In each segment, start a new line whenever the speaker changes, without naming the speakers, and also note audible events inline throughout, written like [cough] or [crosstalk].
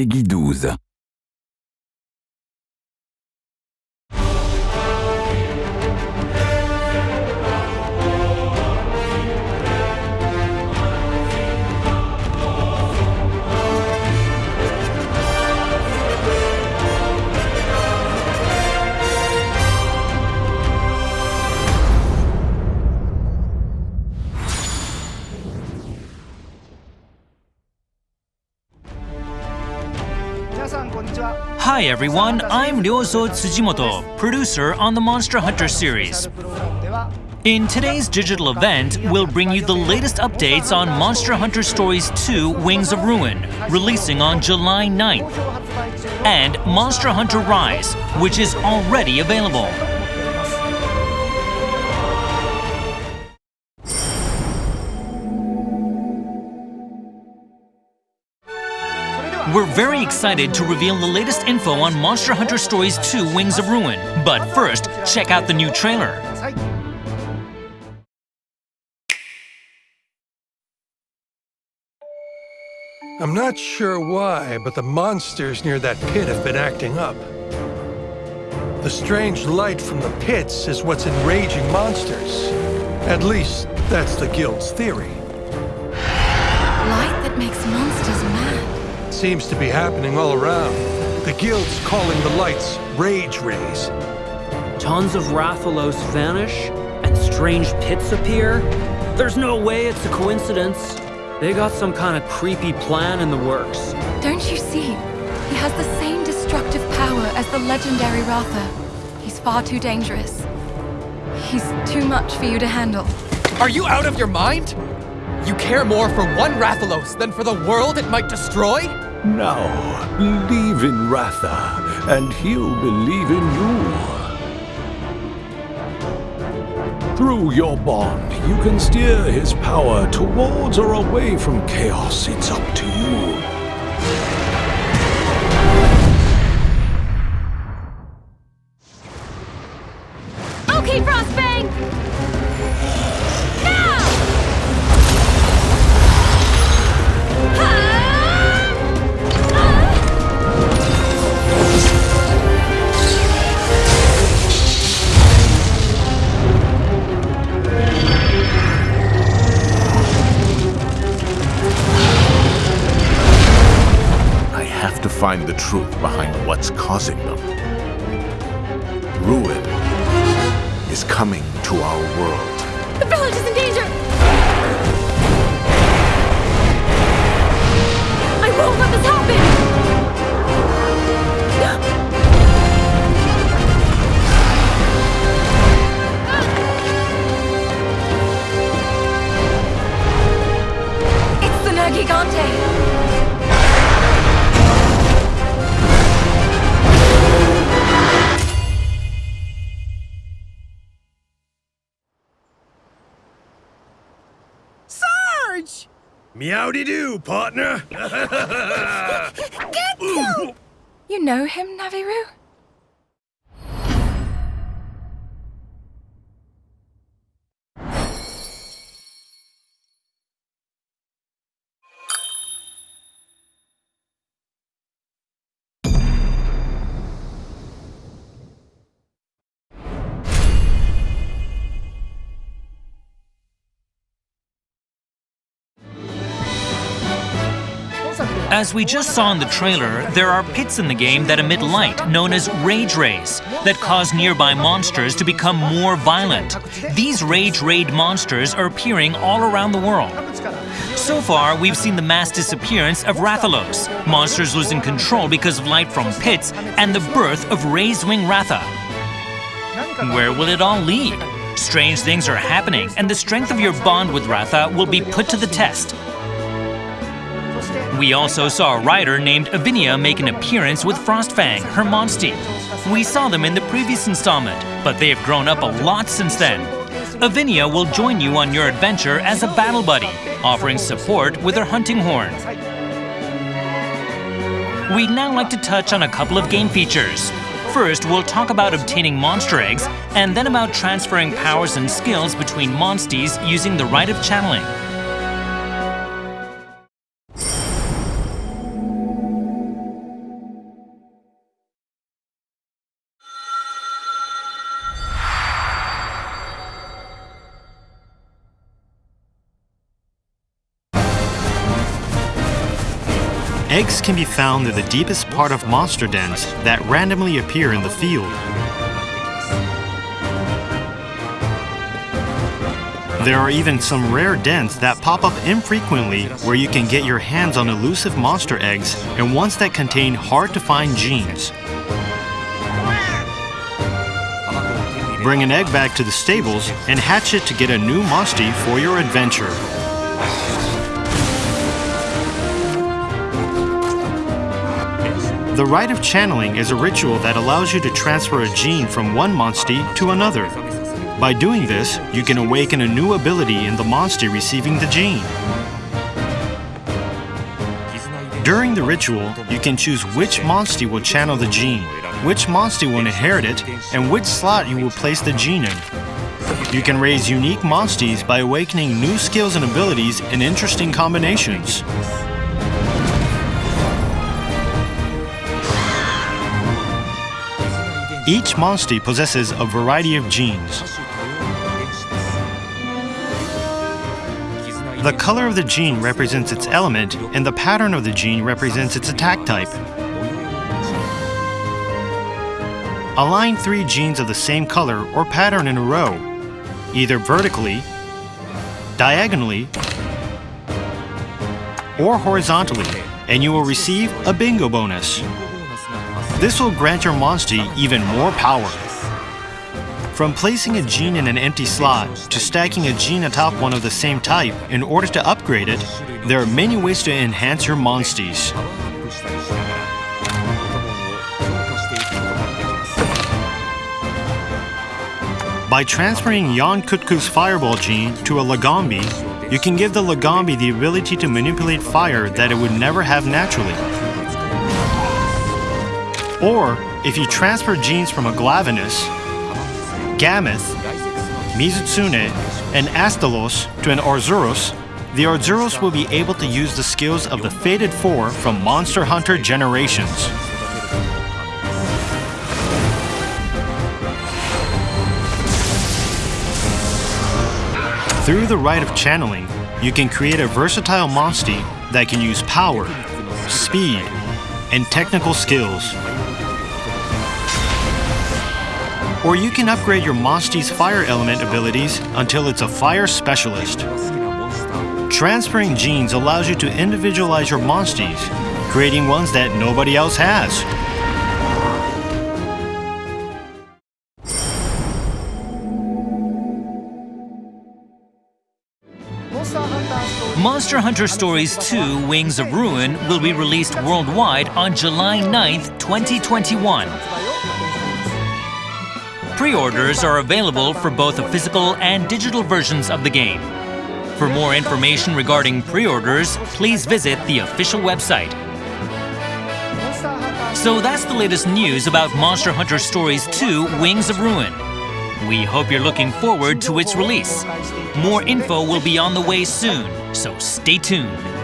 Peggy 12.
Hi everyone, I'm Ryozo Tsujimoto, producer on the Monster Hunter series. In today's digital event, we'll bring you the latest updates on Monster Hunter Stories 2 Wings of Ruin, releasing on July 9th, and Monster Hunter Rise, which is already available. We're very excited to reveal the latest info on Monster Hunter Stories 2 Wings of Ruin. But first, check out the new trailer.
I'm not sure why, but the monsters near that pit have been acting up. The strange light from the pits is what's enraging monsters. At least, that's the Guild's theory.
Light that makes monsters mad.
Seems to be happening all around. The Guild's calling the lights Rage Rays.
Tons of Rathalos vanish, and strange pits appear? There's no way it's a coincidence. They got some kind of creepy plan in the works.
Don't you see? He has the same destructive power as the legendary Ratha. He's far too dangerous. He's too much for you to handle.
Are you out of your mind? You care more for one Rathalos than for the world it might destroy?
Now, believe in Ratha, and he'll believe in you. Through your bond, you can steer his power towards or away from chaos. It's up to you.
To find the truth behind what's causing them. Ruin is coming to our world.
The village is in danger! I won't let this happen! It's
Meowdy-doo, partner! [laughs]
Get you! You know him, Navirou?
As we just saw in the trailer, there are pits in the game that emit light, known as Rage Rays, that cause nearby monsters to become more violent. These Rage Raid monsters are appearing all around the world. So far, we've seen the mass disappearance of Rathalos, monsters losing control because of light from pits, and the birth of Razewing Ratha. Where will it all lead? Strange things are happening, and the strength of your bond with Ratha will be put to the test. We also saw a rider named Avinia make an appearance with Frostfang, her monstie. We saw them in the previous installment, but they have grown up a lot since then. Avinia will join you on your adventure as a battle buddy, offering support with her hunting horn. We'd now like to touch on a couple of game features. First, we'll talk about obtaining monster eggs, and then about transferring powers and skills between monsties using the rite of channeling.
Eggs can be found in the deepest part of monster dens that randomly appear in the field. There are even some rare dens that pop up infrequently where you can get your hands on elusive monster eggs and ones that contain hard-to-find genes. Bring an egg back to the stables and hatch it to get a new monstie for your adventure. The rite of channeling is a ritual that allows you to transfer a gene from one monstie to another. By doing this, you can awaken a new ability in the monstie receiving the gene. During the ritual, you can choose which monstie will channel the gene, which monstie will inherit it, and which slot you will place the gene in. You can raise unique monsties by awakening new skills and abilities in interesting combinations. Each monstie possesses a variety of genes. The color of the gene represents its element, and the pattern of the gene represents its attack type. Align three genes of the same color or pattern in a row, either vertically, diagonally, or horizontally, and you will receive a bingo bonus. This will grant your monstie even more power. From placing a gene in an empty slot to stacking a gene atop one of the same type in order to upgrade it, there are many ways to enhance your monsties. By transferring Yian Kut-Ku's fireball gene to a Lagombi, you can give the Lagombi the ability to manipulate fire that it would never have naturally. Or, if you transfer genes from a Glavenus, Gammoth, Mizutsune, and Astalos to an Arzuros, the Arzuros will be able to use the skills of the Fated Four from Monster Hunter Generations. Through the rite of channeling, you can create a versatile monstie that can use power, speed, and technical skills. Or you can upgrade your Monstie's fire element abilities until it's a fire specialist. Transferring genes allows you to individualize your Monsties, creating ones that nobody else has.
Monster Hunter Stories 2 Wings of Ruin will be released worldwide on July 9th, 2021. Pre-orders are available for both the physical and digital versions of the game. For more information regarding pre-orders, please visit the official website. So that's the latest news about Monster Hunter Stories 2 Wings of Ruin. We hope you're looking forward to its release. More info will be on the way soon, so stay tuned.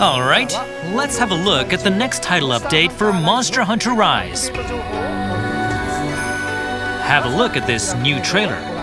Alright, let's have a look at the next title update for Monster Hunter Rise. Have a look at this new trailer.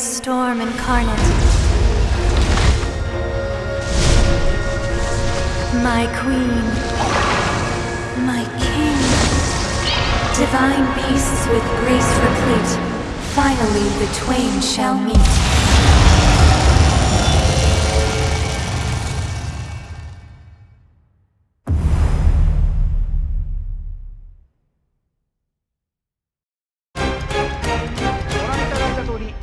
Storm Incarnate. My queen. My king. Divine beasts with grace replete. Finally the twain shall meet.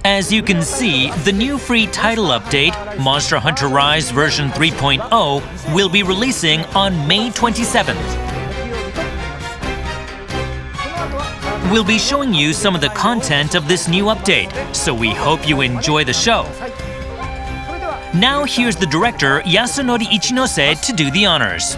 As you can see, the new free title update, Monster Hunter Rise version 3.0, will be releasing on May 27th. We'll be showing you some of the content of this new update, so we hope you enjoy the show. Now here's the director Yasunori Ichinose to do the honors.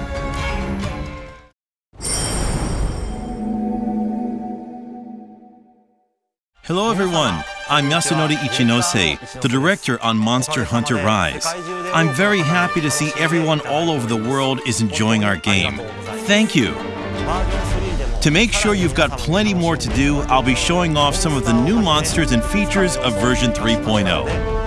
Hello everyone, I'm Yasunori Ichinose, the director on Monster Hunter Rise. I'm very happy to see everyone all over the world is enjoying our game. Thank you. To make sure you've got plenty more to do, I'll be showing off some of the new monsters and features of version 3.0.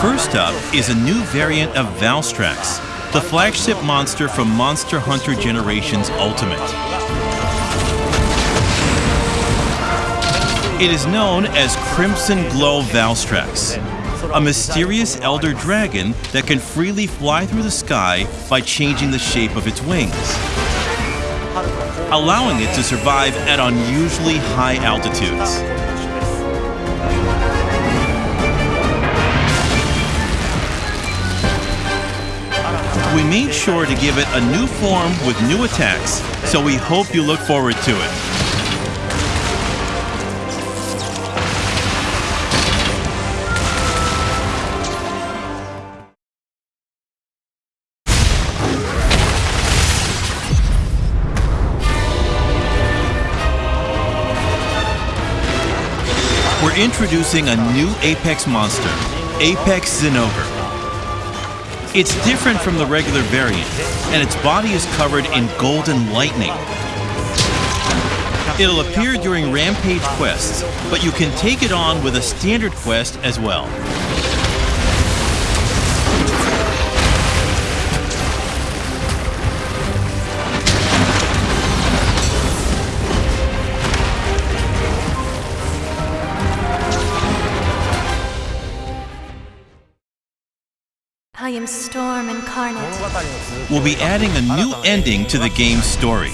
First up is a new variant of Valstrax, the flagship monster from Monster Hunter Generations Ultimate. It is known as Crimson Glow Valstrax, a mysterious elder dragon that can freely fly through the sky by changing the shape of its wings, allowing it to survive at unusually high altitudes. We made sure to give it a new form with new attacks, so we hope you look forward to it. We're introducing a new Apex monster, Apex Zinogre. It's different from the regular variant, and its body is covered in golden lightning. It'll appear during Rampage quests, but you can take it on with a standard quest as well.
Storm Incarnate.
We'll be adding a new ending to the game's story.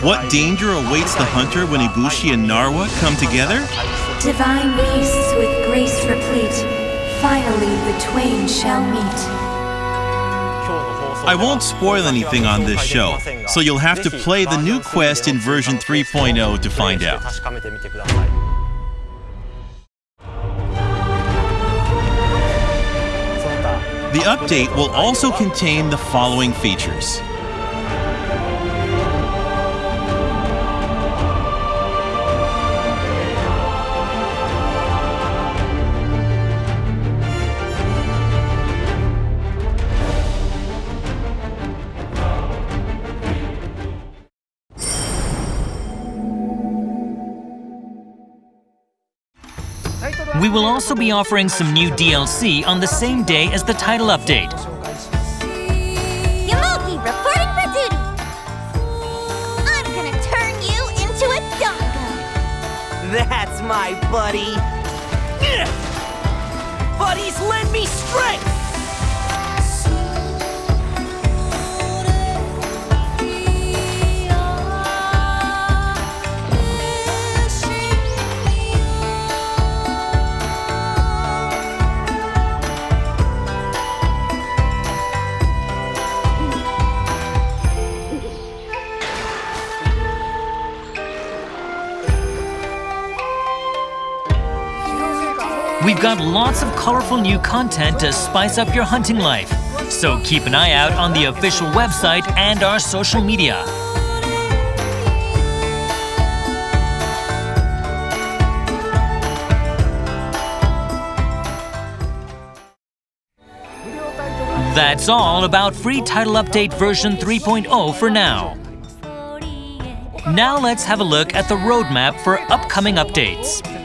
What danger awaits the hunter when Ibushi and Narwa come together?
Divine beasts with grace replete. Finally, the twain shall meet.
I won't spoil anything on this show, so you'll have to play the new quest in version 3.0 to find out. The update will also contain the following features.
We will also be offering some new DLC on the same day as the title update.
Yomogi reporting for duty! I'm gonna turn you into a dango!
That's my buddy! Buddies lend me strength!
We've got lots of colorful new content to spice up your hunting life. So keep an eye out on the official website and our social media. That's all about free title update version 3.0 for now. Now let's have a look at the roadmap for upcoming updates.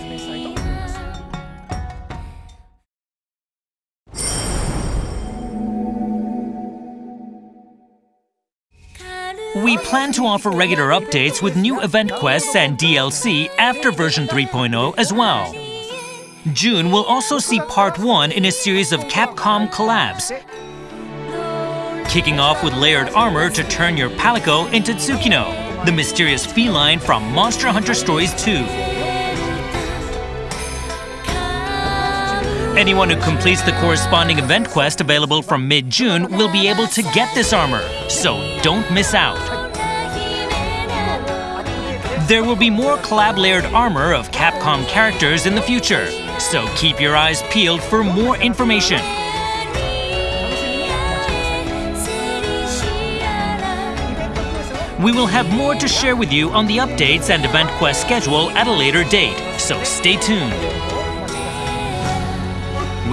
We plan to offer regular updates with new event quests and DLC after version 3.0 as well. June will also see part 1 in a series of Capcom collabs. Kicking off with layered armor to turn your Palico into Tsukino, the mysterious feline from Monster Hunter Stories 2. Anyone who completes the corresponding event quest available from mid-June will be able to get this armor, so don't miss out. There will be more collab layered armor of Capcom characters in the future, so keep your eyes peeled for more information. We will have more to share with you on the updates and event quest schedule at a later date, so stay tuned.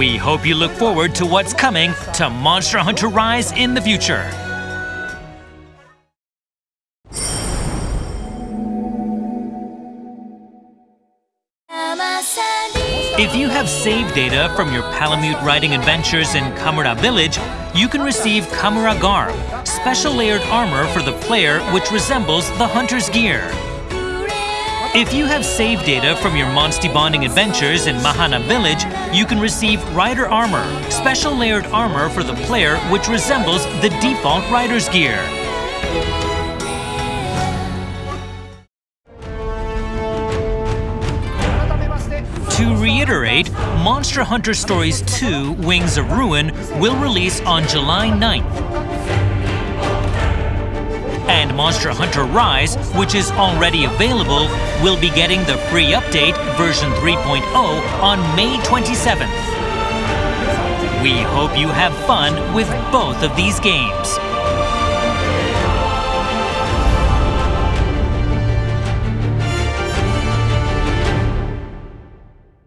We hope you look forward to what's coming to Monster Hunter Rise in the future. If you have saved data from your Palamute riding adventures in Kamura Village, you can receive Kamura Garb, special layered armor for the player which resembles the hunter's gear. If you have saved data from your Monstie bonding adventures in Mahana Village, you can receive Rider Armor, special layered armor for the player which resembles the default rider's gear. To reiterate, Monster Hunter Stories 2 Wings of Ruin will release on July 9th. And Monster Hunter Rise, which is already available, will be getting the free update version 3.0 on May 27th. We hope you have fun with both of these games.